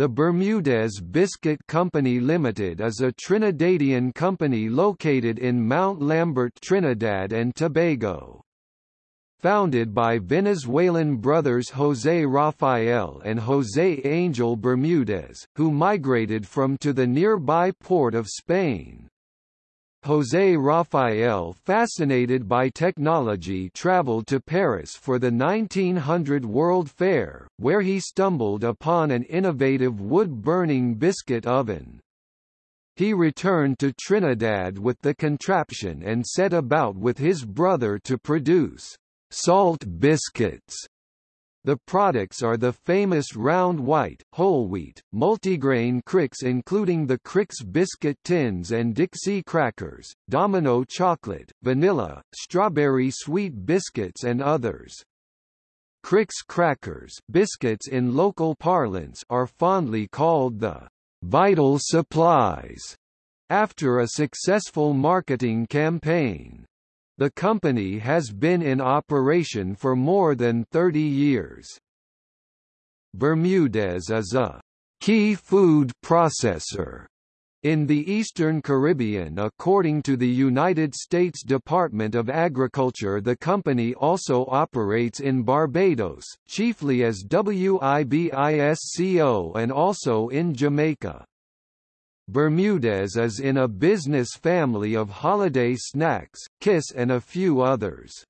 The Bermudez Biscuit Company Limited is a Trinidadian company located in Mount Lambert, Trinidad and Tobago. Founded by Venezuelan brothers José Rafael and José Angel Bermudez, who migrated from to the nearby port of Spain. José Rafael fascinated by technology traveled to Paris for the 1900 World Fair, where he stumbled upon an innovative wood-burning biscuit oven. He returned to Trinidad with the contraption and set about with his brother to produce salt biscuits the products are the famous round white, whole wheat, multigrain Crix including the Crix biscuit tins and Dixie crackers, Domino chocolate, vanilla, strawberry sweet biscuits and others. Crix crackers biscuits in local parlance are fondly called the vital supplies after a successful marketing campaign. The company has been in operation for more than 30 years. Bermudez is a key food processor in the Eastern Caribbean according to the United States Department of Agriculture the company also operates in Barbados, chiefly as WIBISCO and also in Jamaica. Bermudez is in a business family of holiday snacks, Kiss and a few others.